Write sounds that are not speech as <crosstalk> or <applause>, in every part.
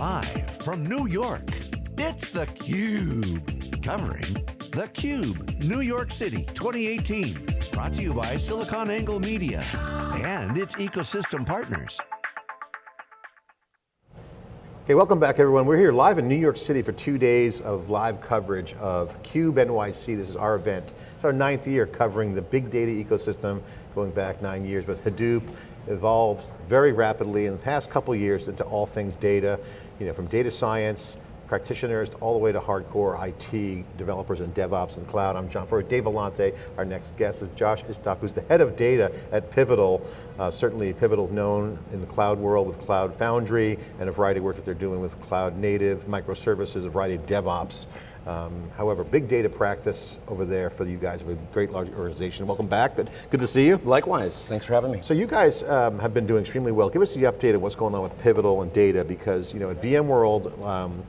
Live from New York, it's theCUBE. Covering theCUBE, New York City 2018. Brought to you by SiliconANGLE Media and its ecosystem partners. Okay, welcome back everyone. We're here live in New York City for two days of live coverage of CUBE NYC. This is our event. It's our ninth year covering the big data ecosystem, going back nine years, but Hadoop evolved very rapidly in the past couple years into all things data, you know, from data science, practitioners all the way to hardcore IT developers and DevOps and cloud. I'm John Furrier, Dave Vellante. Our next guest is Josh Istok, who's the head of data at Pivotal. Uh, certainly Pivotal known in the cloud world with Cloud Foundry and a variety of work that they're doing with cloud native, microservices, a variety of DevOps. Um, however, big data practice over there for you guys of a great large organization. Welcome back, good, good to see you. Likewise, thanks for having me. So you guys um, have been doing extremely well. Give us the update of what's going on with Pivotal and data because you know at VMworld um,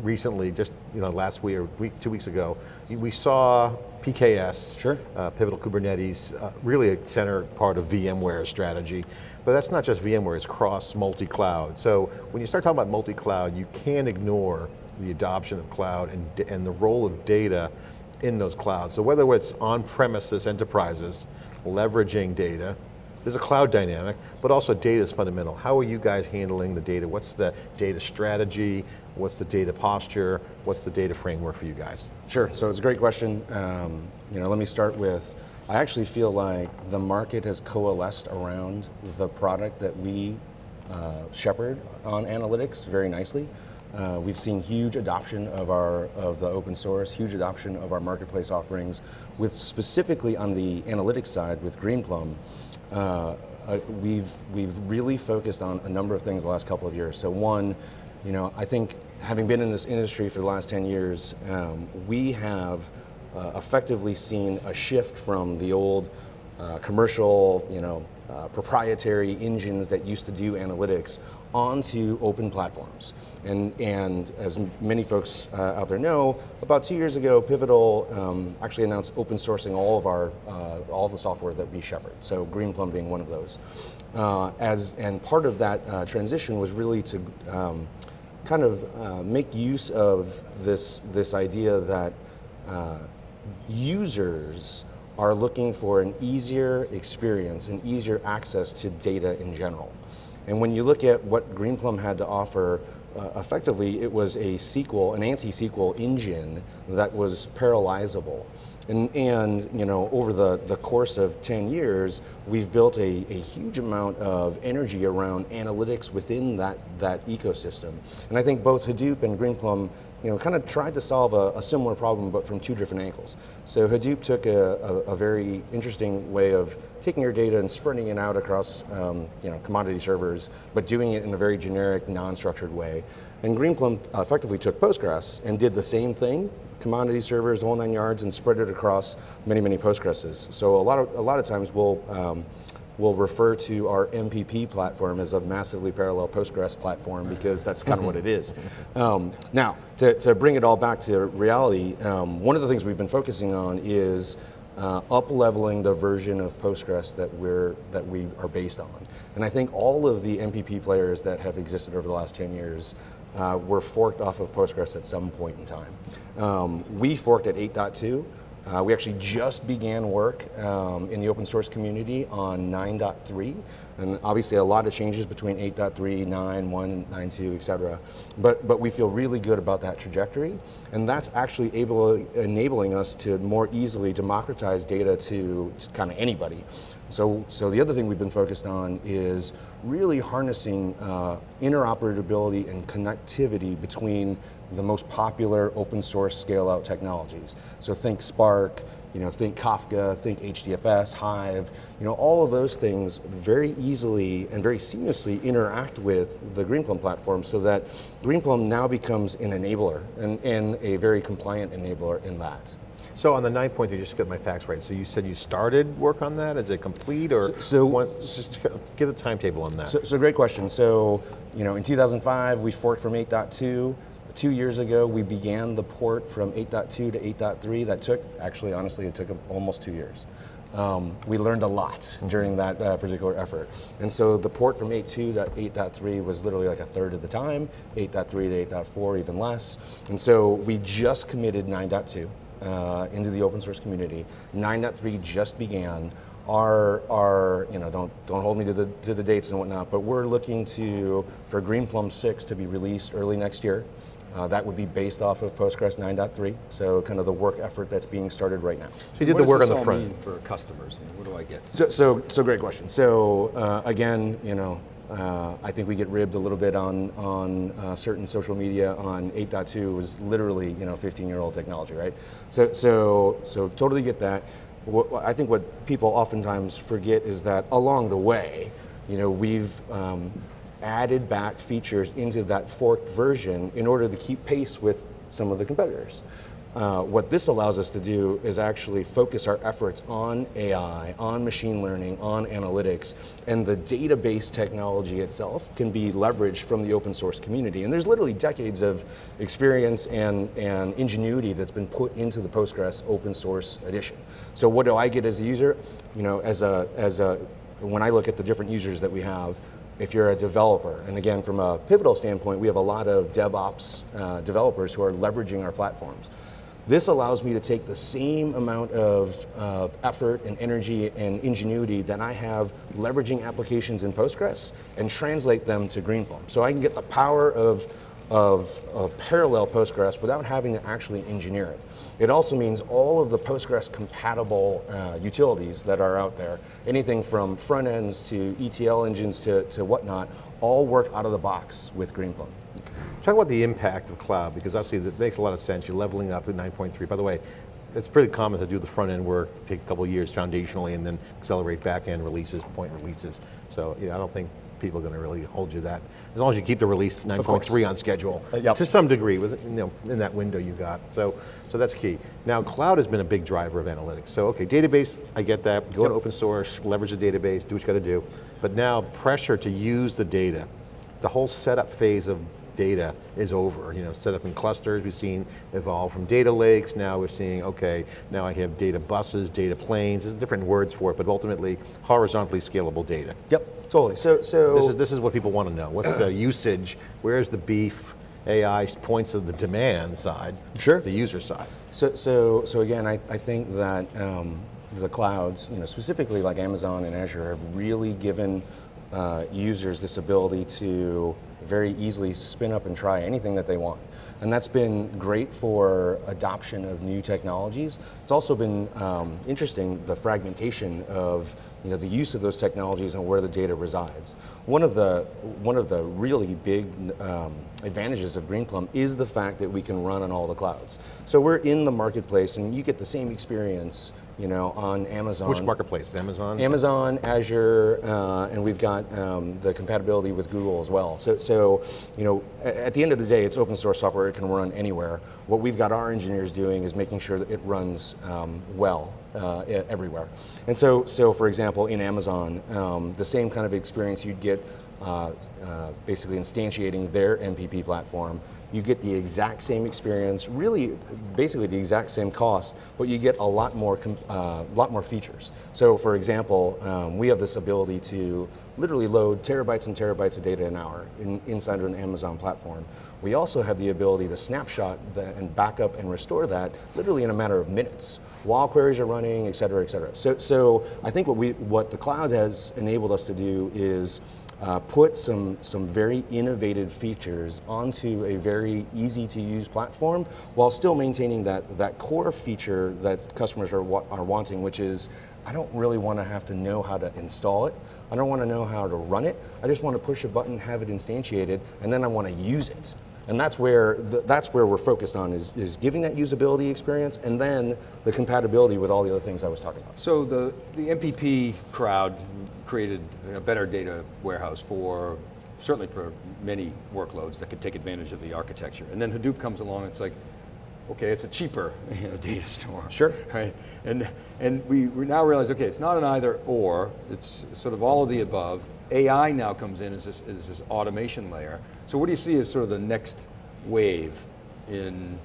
recently, just you know last week or week, two weeks ago, we saw PKS, sure. uh, Pivotal Kubernetes, uh, really a center part of VMware's strategy. But that's not just VMware, it's cross multi-cloud. So when you start talking about multi-cloud, you can't ignore the adoption of cloud and, and the role of data in those clouds. So whether it's on-premises enterprises, leveraging data, there's a cloud dynamic, but also data is fundamental. How are you guys handling the data? What's the data strategy? What's the data posture? What's the data framework for you guys? Sure, so it's a great question. Um, you know, let me start with, I actually feel like the market has coalesced around the product that we uh, shepherd on analytics very nicely. Uh, we've seen huge adoption of our of the open source, huge adoption of our marketplace offerings, with specifically on the analytics side with Greenplum. Uh, uh, we've we've really focused on a number of things the last couple of years. So one, you know, I think having been in this industry for the last 10 years, um, we have uh, effectively seen a shift from the old uh, commercial, you know, proprietary engines that used to do analytics onto open platforms. And, and as many folks uh, out there know, about two years ago, Pivotal um, actually announced open sourcing all of our, uh, all the software that we shepherd, so Greenplum being one of those. Uh, as, and part of that uh, transition was really to um, kind of uh, make use of this, this idea that uh, users are looking for an easier experience and easier access to data in general. And when you look at what Greenplum had to offer, uh, effectively it was a SQL, an ANSI SQL engine that was parallelizable. And, and, you know, over the, the course of 10 years, we've built a, a huge amount of energy around analytics within that, that ecosystem. And I think both Hadoop and Greenplum you know, kind of tried to solve a, a, similar problem, but from two different angles. So Hadoop took a, a, a, very interesting way of taking your data and spreading it out across, um, you know, commodity servers, but doing it in a very generic, non-structured way. And Greenplum effectively took Postgres and did the same thing, commodity servers, all nine yards, and spread it across many, many Postgreses. So a lot of, a lot of times we'll, um, we'll refer to our MPP platform as a massively parallel Postgres platform because that's kind of what it is. <laughs> Um, now, to, to, bring it all back to reality, um, one of the things we've been focusing on is uh, up-leveling the version of Postgres that, we're, that we are based on. And I think all of the MPP players that have existed over the last 10 years uh, were forked off of Postgres at some point in time. Um, we forked at 8.2, uh, we actually just began work um, in the open source community on 9.3, and obviously a lot of changes between 8.3, 9, 1, 9.2, et cetera. But, but we feel really good about that trajectory, and that's actually able, enabling us to more easily democratize data to, to kind of anybody. So, so the other thing we've been focused on is really harnessing uh, interoperability and connectivity between the most popular open source scale out technologies. So think Spark, you know, think Kafka, think HDFS, Hive, you know, all of those things very easily and very seamlessly interact with the Greenplum platform so that Greenplum now becomes an enabler and, and a very compliant enabler in that. So on the nine point, you just get my facts right. So you said you started work on that? Is it complete or? So, so one, just give a timetable on that. So, so great question. So, you know, in 2005, we forked from 8.2. Two years ago, we began the port from 8.2 to 8.3. That took, actually, honestly, it took almost two years. um, we learned a lot during that uh, particular effort. And so the port from 8.2 to 8.3 was literally like a third of the time, 8.3 to 8.4 even less. And so we just committed 9.2 uh, into the open source community. 9.3 just began. Our, our, you know, don't, don't hold me to the, to the dates and whatnot, but we're looking to, for Greenplum 6 to be released early next year. Uh, that would be based off of Postgres 9.3, so kind of the work effort that's being started right now. So you did what the work does on this the all front. mean for customers? I mean, what do I get? So, so, so great question. So uh, again, you know, uh, I think we get ribbed a little bit on on uh, certain social media on 8.2 was literally you know 15 year old technology, right? So so so totally get that. What, I think what people oftentimes forget is that along the way, you know, we've um, added back features into that forked version in order to keep pace with some of the competitors. Uh, what this allows us to do is actually focus our efforts on AI, on machine learning, on analytics, and the database technology itself can be leveraged from the open source community. And there's literally decades of experience and, and ingenuity that's been put into the Postgres open source edition. So what do I get as a user? You know, as a, as a, when I look at the different users that we have, if you're a developer, and again, from a pivotal standpoint, we have a lot of DevOps uh, developers who are leveraging our platforms. This allows me to take the same amount of, of, effort and energy and ingenuity that I have leveraging applications in Postgres and translate them to Greenplum. So I can get the power of, of, of parallel Postgres without having to actually engineer it. It also means all of the Postgres compatible uh, utilities that are out there, anything from front ends to ETL engines to, to whatnot, all work out of the box with Greenplum. Talk about the impact of cloud, because obviously it makes a lot of sense. You're leveling up at 9.3. By the way, it's pretty common to do the front end work, take a couple years foundationally, and then accelerate back end releases, point releases. So I don't think people are going to really hold you that. As long as you keep the release 9.3 on schedule, uh, yep. to some degree, with you know, in that window you got. So, so that's key. Now, cloud has been a big driver of analytics. So, okay, database, I get that. Go yep. to open source, leverage the database, do what you got to do. But now, pressure to use the data, the whole setup phase of data is over. You know, set up in clusters, we've seen evolve from data lakes, now we're seeing, okay, now I have data buses, data planes, there's different words for it, but ultimately, horizontally scalable data. Yep, totally. So, so This is, this is what people want to know. What's the usage, where's the beef, AI points to the demand side, sure. the user side. So, so, so again, I, I think that um, the clouds, you know, specifically like Amazon and Azure, have really given uh, users this ability to very easily spin up and try anything that they want. And that's been great for adoption of new technologies. It's also been um, interesting, the fragmentation of you know, the use of those technologies and where the data resides. One of the, one of the really big um, advantages of Greenplum is the fact that we can run on all the clouds. So we're in the marketplace and you get the same experience you know, on Amazon. Which marketplace? Amazon? Amazon, Azure, uh, and we've got um, the compatibility with Google as well. So, so, you know, at the end of the day, it's open source software. It can run anywhere. What we've got our engineers doing is making sure that it runs um, well uh, everywhere. And so, so for example, in Amazon, um, the same kind of experience you'd get uh, uh, basically instantiating their MPP platform you get the exact same experience, really basically the exact same cost, but you get a lot more, uh, lot more features. So for example, um, we have this ability to literally load terabytes and terabytes of data an hour in, inside of an Amazon platform. We also have the ability to snapshot and backup and restore that literally in a matter of minutes while queries are running, et cetera, et cetera. So, so I think what, we, what the cloud has enabled us to do is uh, put some, some very innovative features onto a very easy to use platform while still maintaining that, that core feature that customers are, wa are wanting, which is I don't really want to have to know how to install it. I don't want to know how to run it. I just want to push a button, have it instantiated, and then I want to use it. And that's where, the, that's where we're focused on is, is giving that usability experience and then the compatibility with all the other things I was talking about. So the, the MPP crowd created a better data warehouse for, certainly for many workloads that could take advantage of the architecture. And then Hadoop comes along and it's like, okay, it's a cheaper <laughs> you know, data store. Sure. Right? And, and we, we now realize, okay, it's not an either or, it's sort of all of the above. AI now comes in as this, as this automation layer. So what do you see as sort of the next wave in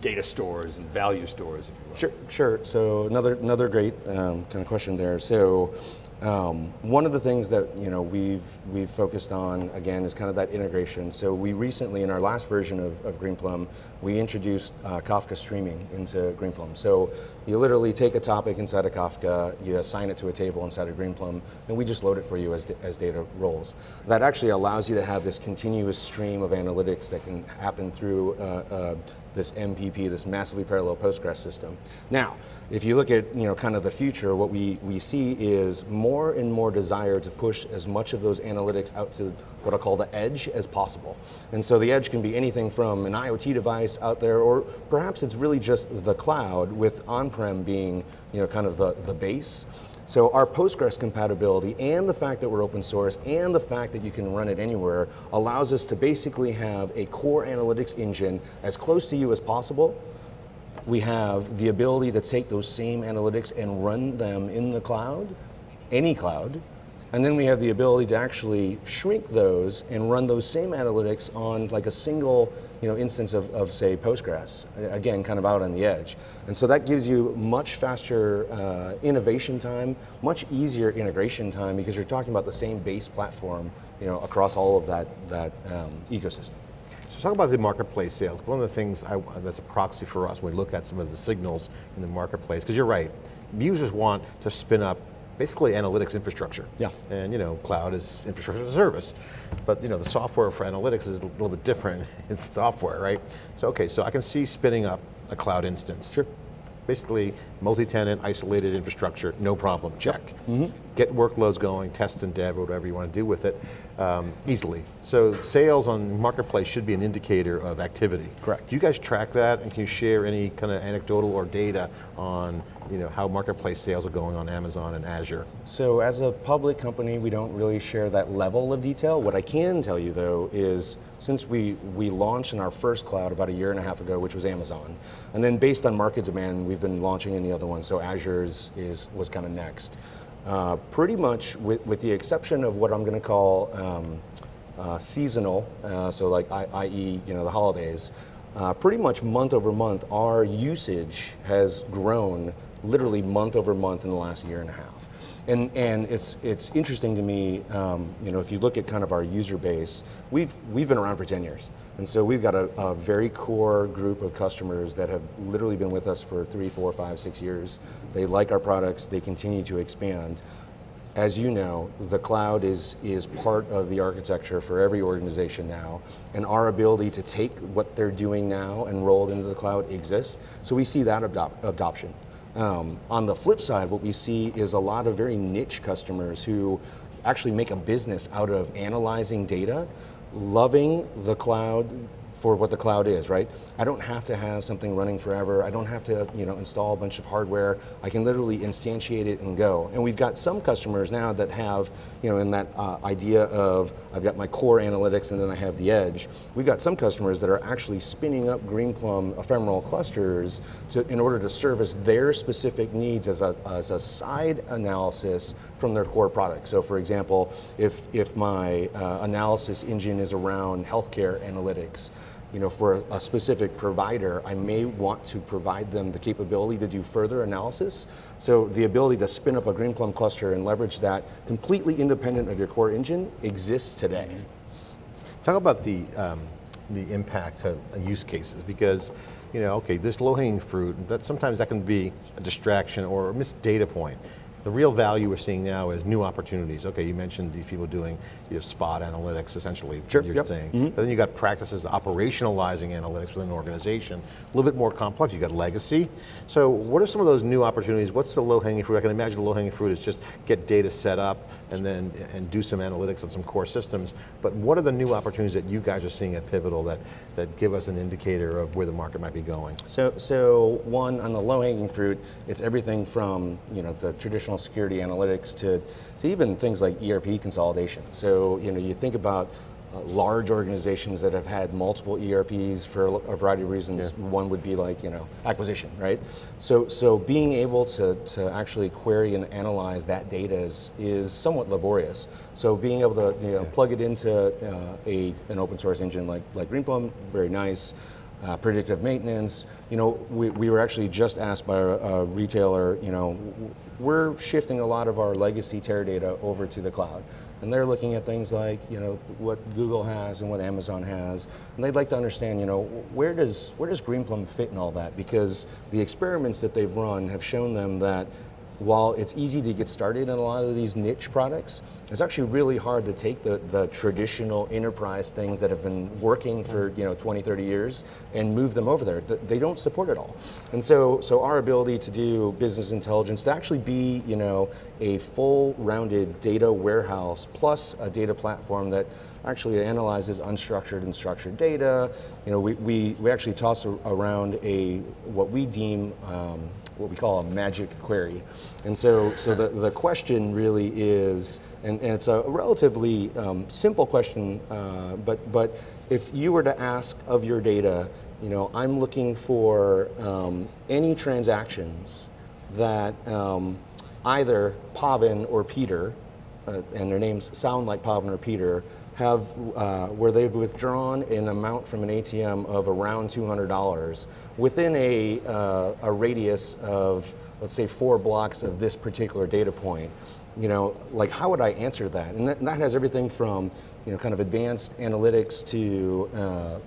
data stores and value stores, if you will. Sure, sure. So another another great um, kind of question there. So um, one of the things that you know we've we've focused on again is kind of that integration. So we recently, in our last version of, of Greenplum, we introduced uh, Kafka streaming into Greenplum. So you literally take a topic inside of Kafka, you assign it to a table inside of Greenplum, and we just load it for you as, as data rolls. That actually allows you to have this continuous stream of analytics that can happen through uh, uh, this MPP, this massively parallel Postgres system. Now, if you look at you know kind of the future, what we, we see is more and more desire to push as much of those analytics out to what I call the edge as possible. And so the edge can be anything from an IoT device out there, or perhaps it's really just the cloud with on-prem being you know kind of the, the base. So our Postgres compatibility and the fact that we're open source and the fact that you can run it anywhere allows us to basically have a core analytics engine as close to you as possible. We have the ability to take those same analytics and run them in the cloud, any cloud, and then we have the ability to actually shrink those and run those same analytics on like a single you know, instance of, of say Postgres, again, kind of out on the edge. And so that gives you much faster uh, innovation time, much easier integration time because you're talking about the same base platform you know, across all of that, that um, ecosystem. So talk about the marketplace sales. One of the things I, that's a proxy for us when we look at some of the signals in the marketplace, because you're right, users want to spin up basically analytics infrastructure. Yeah. And you know, cloud is infrastructure as a service. But you know, the software for analytics is a little bit different. <laughs> It's software, right? So okay, so I can see spinning up a cloud instance. Sure. Basically, multi-tenant, isolated infrastructure, no problem, check. Mm -hmm. Get workloads going, test and dev, or whatever you want to do with it, um, easily. So sales on marketplace should be an indicator of activity. Correct. Do you guys track that, and can you share any kind of anecdotal or data on you know, how marketplace sales are going on Amazon and Azure? So as a public company, we don't really share that level of detail. What I can tell you though is since we, we launched in our first cloud about a year and a half ago, which was Amazon, and then based on market demand, we've been launching in the other one, so Azure is, is was kind of next. Uh, pretty much, with, with the exception of what I'm going to call um, uh, seasonal, uh, so like i.e., you know, the holidays, uh, pretty much month over month, our usage has grown literally month over month in the last year and a half. And, and it's, it's interesting to me, um, you know, if you look at kind of our user base, we've, we've been around for 10 years. And so we've got a, a very core group of customers that have literally been with us for three, four, five, six years. They like our products, they continue to expand. As you know, the cloud is, is part of the architecture for every organization now, and our ability to take what they're doing now and roll it into the cloud exists, so we see that adop adoption. Um, on the flip side, what we see is a lot of very niche customers who actually make a business out of analyzing data, loving the cloud, for what the cloud is, right? I don't have to have something running forever. I don't have to, you know, install a bunch of hardware. I can literally instantiate it and go. And we've got some customers now that have, you know, in that uh, idea of I've got my core analytics and then I have the edge. We've got some customers that are actually spinning up Greenplum ephemeral clusters to, in order to service their specific needs as a, as a side analysis from their core product. So for example, if, if my uh, analysis engine is around healthcare analytics, you know, for a, a, specific provider, I may want to provide them the capability to do further analysis. So the ability to spin up a Greenplum cluster and leverage that completely independent of your core engine exists today. Talk about the, um, the impact of use cases because you know, okay, this low-hanging fruit, that sometimes that can be a distraction or a missed data point. The real value we're seeing now is new opportunities. Okay, you mentioned these people doing you know, spot analytics, essentially, sure, you're yep. saying. Mm -hmm. But then you got practices operationalizing analytics within an organization, a little bit more complex. You got legacy. So what are some of those new opportunities? What's the low-hanging fruit? I can imagine the low-hanging fruit is just get data set up and then and do some analytics on some core systems. But what are the new opportunities that you guys are seeing at Pivotal that, that give us an indicator of where the market might be going? So, so one, on the low-hanging fruit, it's everything from you know the traditional security analytics to, to even things like ERP consolidation. So, you know, you think about uh, large organizations that have had multiple ERPs for a variety of reasons. Yeah. One would be like, you know, acquisition, right? So, so being able to, to actually query and analyze that data is, is somewhat laborious. So being able to, you know, yeah. plug it into uh, a, an open source engine like, like Greenplum, very nice. uh, predictive maintenance. You know, we, we were actually just asked by a, a retailer, you know, we're shifting a lot of our legacy Teradata over to the cloud. And they're looking at things like, you know, what Google has and what Amazon has. And they'd like to understand, you know, where does, where does Greenplum fit in all that? Because the experiments that they've run have shown them that while it's easy to get started in a lot of these niche products, it's actually really hard to take the, the traditional enterprise things that have been working for you know 20, 30 years and move them over there. They don't support it all. And so, so our ability to do business intelligence, to actually be you know, a full rounded data warehouse plus a data platform that actually analyzes unstructured and structured data. You know, we, we, we actually toss around a, what we deem um, what we call a magic query. And so, so the, the question really is, and, and it's a relatively um, simple question, uh, but, but if you were to ask of your data, you know, I'm looking for um, any transactions that um, either Pavan or Peter, uh, and their names sound like Pavan or Peter, have uh, where they've withdrawn an amount from an ATM of around $200 within a, uh, a radius of, let's say, four blocks of this particular data point. You know, like how would I answer that? And that, and that has everything from you know, kind of advanced analytics to uh, uh,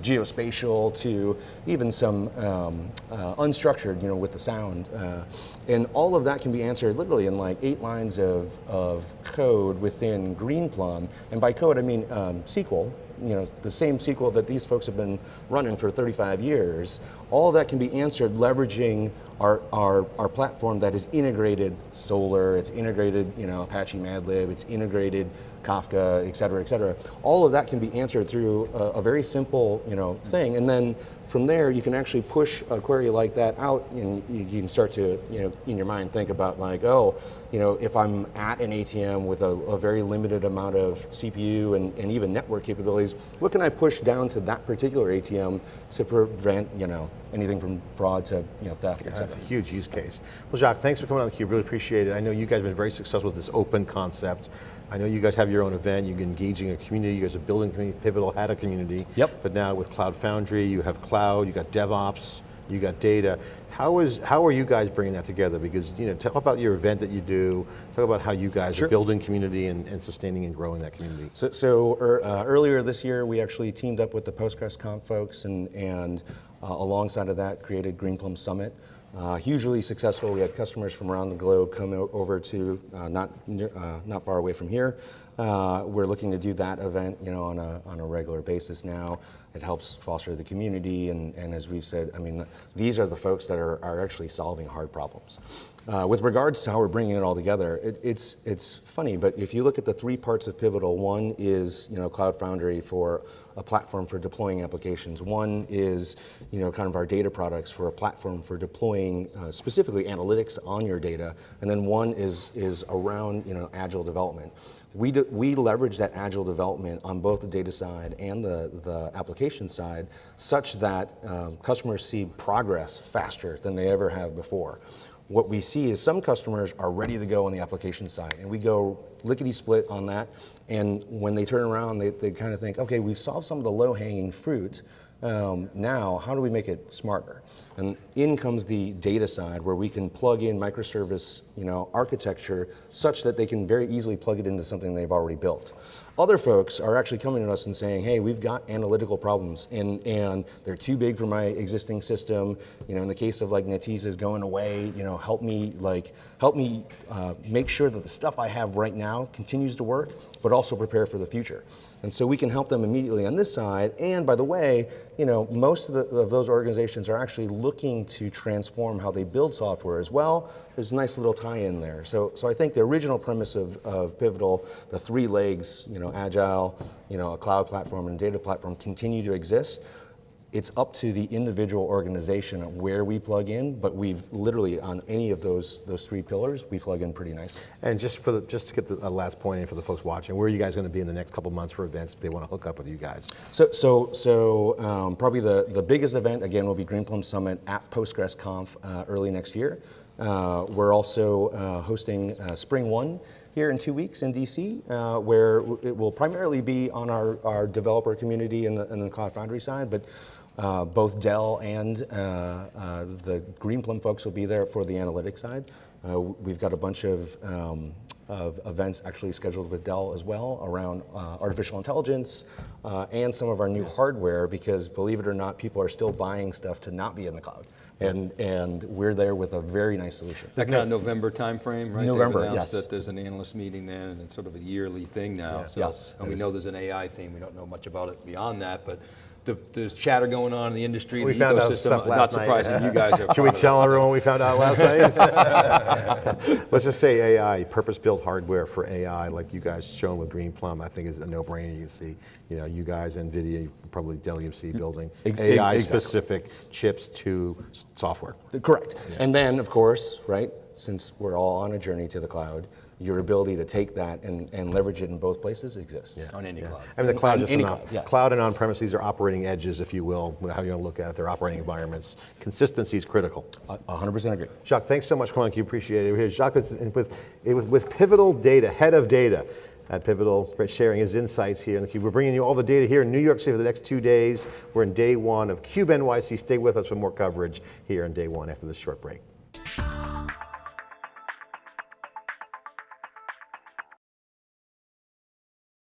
geospatial to even some um, uh, unstructured, you know, with the sound. Uh, and all of that can be answered literally in like eight lines of, of code within Greenplum. And by code, I mean um, SQL, you know, the same SQL that these folks have been running for 35 years, all that can be answered leveraging our, our, our platform that is integrated Solr, it's integrated, you know, Apache Madlib, it's integrated Kafka, et cetera, et cetera. All of that can be answered through a, a very simple, you know, thing. And then from there, you can actually push a query like that out and you, you, can start to, you know, in your mind think about like, oh, you know, if I'm at an ATM with a, a very limited amount of CPU and, and even network capabilities, what can I push down to that particular ATM to prevent, you know, anything from fraud to, you know, theft, yeah, That's a huge use case. Well, Jacques, thanks for coming on theCUBE, really appreciate it. I know you guys have been very successful with this open concept. I know you guys have your own event, you're engaging a community, you guys are building community, Pivotal had a community. Yep. But now with Cloud Foundry, you have cloud, you got DevOps, you got data. How is how are you guys bringing that together? Because you know, talk about your event that you do. Talk about how you guys sure. are building community and, and, sustaining and growing that community. So, so er, uh, earlier this year, we actually teamed up with the PostgresConf folks, and and uh, alongside of that, created Greenplum Summit. Uh, hugely successful. We had customers from around the globe come over to uh, not uh, not far away from here. Uh, we're looking to do that event, you know, on a on a regular basis now. It helps foster the community, and, and as we've said, I mean, these are the folks that are, are actually solving hard problems. Uh, with regards to how we're bringing it all together, it, it's it's funny, but if you look at the three parts of Pivotal, one is you know Cloud Foundry for a platform for deploying applications. One is, you know, kind of our data products for a platform for deploying uh, specifically analytics on your data. And then one is, is around, you know, agile development. We, do, we leverage that agile development on both the data side and the, the application side such that um, customers see progress faster than they ever have before what we see is some customers are ready to go on the application side, and we go lickety split on that. And when they turn around, they, they kind of think, okay, we've solved some of the low hanging fruit. Um, now, how do we make it smarter? And in comes the data side where we can plug in microservice you know, architecture such that they can very easily plug it into something they've already built. Other folks are actually coming to us and saying, hey, we've got analytical problems and, and they're too big for my existing system. You know, in the case of like Netezza going away, you know, help me like, help me uh, make sure that the stuff I have right now continues to work, but also prepare for the future. And so we can help them immediately on this side. And by the way, you know, most of, the, of those organizations are actually looking to transform how they build software as well. There's a nice little tie-in there. So, so I think the original premise of, of Pivotal, the three legs, you know, agile, you know, a cloud platform and data platform continue to exist. It's up to the individual organization of where we plug in, but we've literally on any of those those three pillars, we plug in pretty nicely. And just for the, just to get the last point in for the folks watching, where are you guys going to be in the next couple months for events if they want to hook up with you guys? So so so um, probably the the biggest event again will be Greenplum Summit at PostgresConf uh, early next year. Uh, we're also uh, hosting uh, SpringOne here in two weeks in DC, uh, where it will primarily be on our, our developer community and the, the Cloud Foundry side, but uh, both Dell and uh, uh, the Greenplum folks will be there for the analytics side. Uh, we've got a bunch of, um, of events actually scheduled with Dell as well around artificial intelligence and some of our new hardware because believe it or not, people are still buying stuff to not be in the cloud. And, and we're there with a very nice solution. That kind of November timeframe, right? November, yes. that there's an analyst meeting then, and it's sort of a yearly thing now. So, Yes, And we know there's an AI theme. We don't know much about it beyond that, but the, there's chatter going on in the industry, We the found out ecosystem. stuff Not last night. surprising, you guys are. <laughs> Should we tell everyone we found out last night? <laughs> <laughs> Let's just say AI, purpose-built hardware for AI, like you guys shown with Greenplum, I think is a no-brainer. You can see, you know, you guys, NVIDIA, probably Dell EMC building Ex- AI-specific chips to software. Correct. And then, of course, right, since we're all on a journey to the cloud, your ability to take that and, and leverage it in both places exists. On any cloud. I mean, the cloud On is any cloud, yes. Cloud and on-premise, these are operating edges, if you will, how you want to look at it, they're operating environments. Consistency is critical. A a hundred percent agree. Jacques, thanks so much for coming. You appreciate it. We're here. Jacques is with, eh, with, with Pivotal Data, head of data at Pivotal, sharing his insights here. And we're bringing you all the data here in New York City for the next two days. We're in day one of Cube NYC. Stay with us for more coverage here on day one after this short break.